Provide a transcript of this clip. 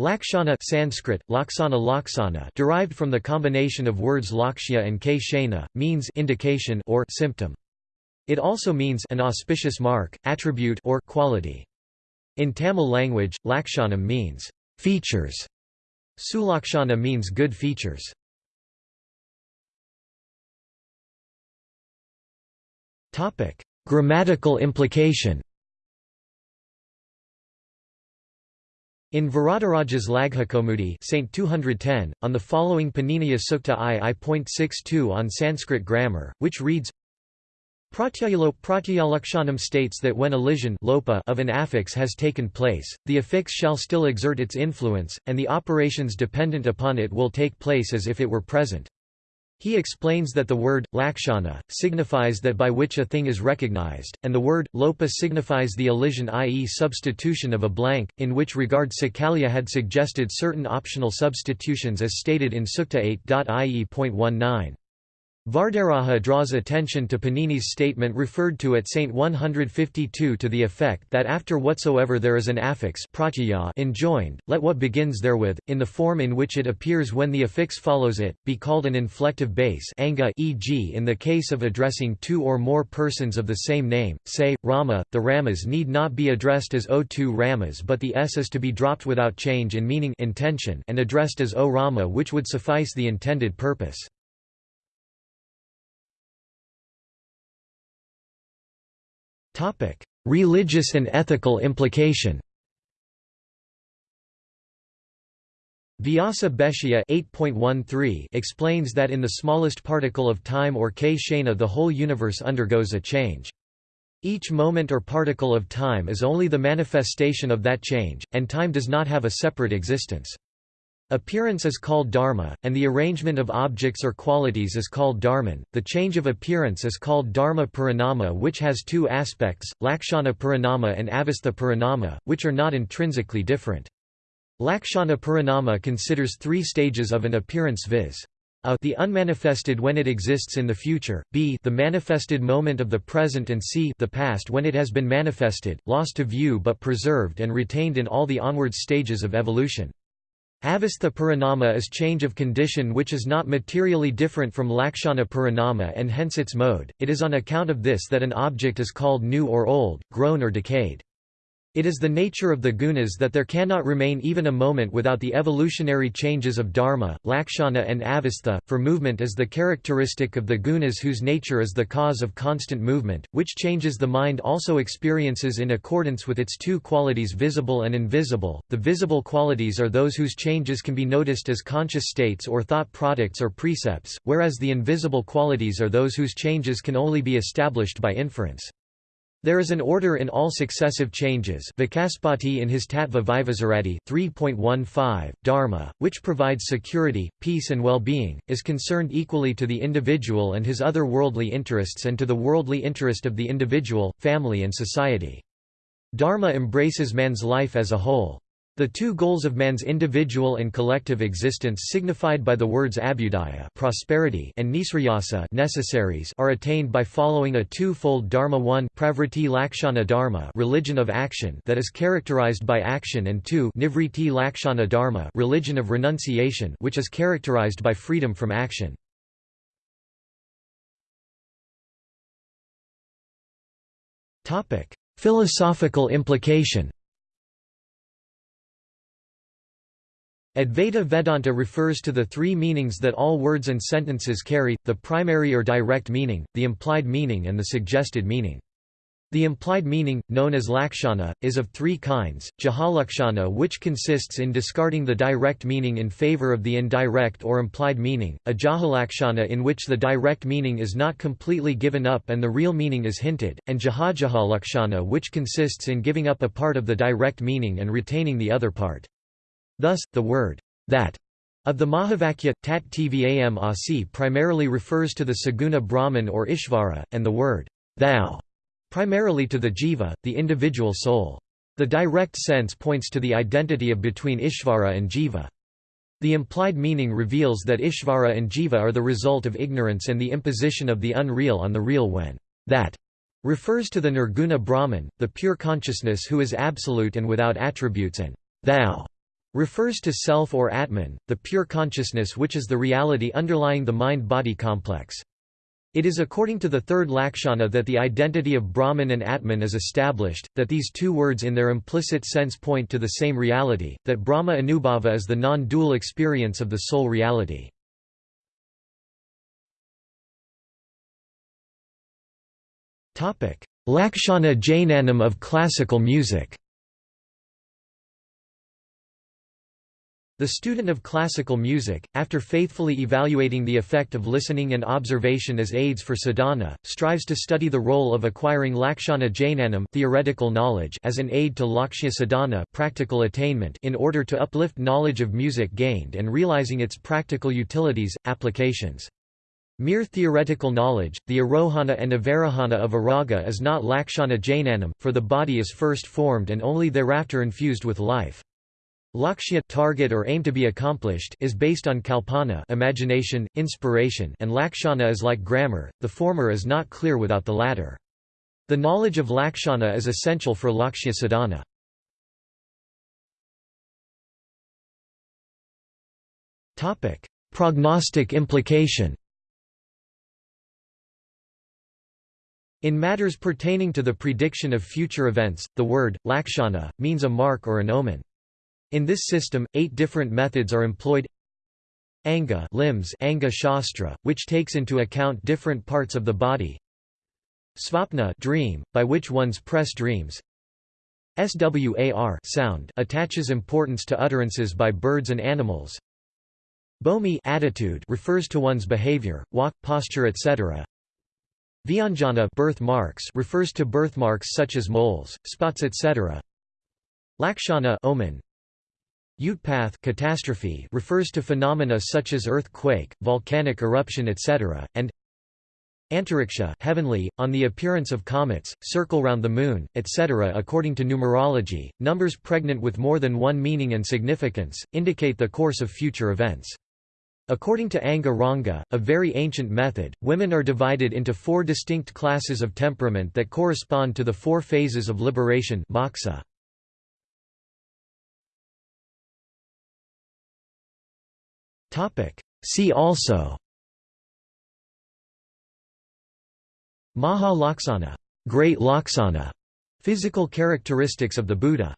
Lakshana Sanskrit, laksana laksana derived from the combination of words lakshya and k means indication or symptom. It also means an auspicious mark, attribute or quality. In Tamil language, lakshanam means features. Sulakshana means good features. Topic: Grammatical implication. In Varadaraja's Laghukaumudi Saint 210, on the following Paniniya Sukta I.I.62 on Sanskrit grammar, which reads Pratyayalo Pratyayalakshanam states that when elision lopa of an affix has taken place, the affix shall still exert its influence, and the operations dependent upon it will take place as if it were present. He explains that the word, lakshana, signifies that by which a thing is recognized, and the word, lopa signifies the elision i.e. substitution of a blank, in which regard Sakalya had suggested certain optional substitutions as stated in Sukta 8.ie.19. Varadaraja draws attention to Panini's statement referred to at Saint 152 to the effect that after whatsoever there is an affix enjoined, let what begins therewith, in the form in which it appears when the affix follows it, be called an inflective base anga e.g. in the case of addressing two or more persons of the same name, say, Rama, the Ramas need not be addressed as O two Ramas but the S is to be dropped without change in meaning intention and addressed as O Rama which would suffice the intended purpose. Religious and ethical implication Vyasa Bhashya 8.13 explains that in the smallest particle of time or k the whole universe undergoes a change. Each moment or particle of time is only the manifestation of that change, and time does not have a separate existence. Appearance is called dharma, and the arrangement of objects or qualities is called dharman. The change of appearance is called dharma parinama, which has two aspects, lakshana parinama and avastha parinama, which are not intrinsically different. Lakshana parinama considers three stages of an appearance viz. A the unmanifested when it exists in the future, b the manifested moment of the present and c the past when it has been manifested, lost to view but preserved and retained in all the onward stages of evolution. Avastha parinama is change of condition which is not materially different from lakshana parinama and hence its mode, it is on account of this that an object is called new or old, grown or decayed. It is the nature of the gunas that there cannot remain even a moment without the evolutionary changes of dharma, lakshana and avastha, for movement is the characteristic of the gunas whose nature is the cause of constant movement, which changes the mind also experiences in accordance with its two qualities visible and invisible. The visible qualities are those whose changes can be noticed as conscious states or thought products or precepts, whereas the invisible qualities are those whose changes can only be established by inference. There is an order in all successive changes Vachaspati in his Tattva Vaisharadi 3.15, Dharma, which provides security, peace and well-being, is concerned equally to the individual and his other worldly interests and to the worldly interest of the individual, family and society. Dharma embraces man's life as a whole. The two goals of man's individual and collective existence signified by the words abhyudaya prosperity and nisrayasa necessaries are attained by following a two-fold dharma 1 pravriti lakshana dharma religion of action that is characterized by action and 2 nivriti lakshana dharma religion of renunciation which is characterized by freedom from action. Philosophical implication Advaita Vedanta refers to the three meanings that all words and sentences carry, the primary or direct meaning, the implied meaning and the suggested meaning. The implied meaning, known as lakshana, is of three kinds, jahalakshana which consists in discarding the direct meaning in favor of the indirect or implied meaning, a jahalakshana in which the direct meaning is not completely given up and the real meaning is hinted, and jahajahalakshana which consists in giving up a part of the direct meaning and retaining the other part. Thus, the word that of the Mahavakya, tat tvam asi primarily refers to the Saguna Brahman or Ishvara, and the word thou primarily to the jiva, the individual soul. The direct sense points to the identity of between Ishvara and jiva. The implied meaning reveals that Ishvara and jiva are the result of ignorance and the imposition of the unreal on the real when that refers to the Nirguna Brahman, the pure consciousness who is absolute and without attributes and thou refers to self or Atman, the pure consciousness which is the reality underlying the mind-body complex. It is according to the third Lakshana that the identity of Brahman and Atman is established, that these two words in their implicit sense point to the same reality, that Brahma Anubhava is the non-dual experience of the soul reality. Lakshana Jnanam of classical music The student of classical music, after faithfully evaluating the effect of listening and observation as aids for sadhana, strives to study the role of acquiring lakshana jnanam theoretical knowledge as an aid to lakshya sadhana practical attainment in order to uplift knowledge of music gained and realizing its practical utilities, applications. Mere theoretical knowledge, the arohana and avarohana of a raga is not lakshana jnanam, for the body is first formed and only thereafter infused with life. Lakshya target or aim to be accomplished is based on kalpana imagination, inspiration and lakshana is like grammar, the former is not clear without the latter. The knowledge of lakshana is essential for lakshya sadhana. Prognostic implication In matters pertaining to the prediction of future events, the word, lakshana, means a mark or an omen. In this system, eight different methods are employed. Anga limbs Anga Shastra, which takes into account different parts of the body. Svapna dream, by which one's press dreams. SWAR sound attaches importance to utterances by birds and animals. Bomi attitude refers to one's behavior, walk, posture etc. Vyanjana birthmarks refers to birthmarks such as moles, spots etc. Lakshana omen, Utpath catastrophe refers to phenomena such as earthquake, volcanic eruption etc., and Antariksha heavenly, on the appearance of comets, circle round the moon, etc. According to numerology, numbers pregnant with more than one meaning and significance, indicate the course of future events. According to Anga Ranga, a very ancient method, women are divided into four distinct classes of temperament that correspond to the four phases of liberation moksha. See also. Maha Laksana, Great Laksana, physical characteristics of the Buddha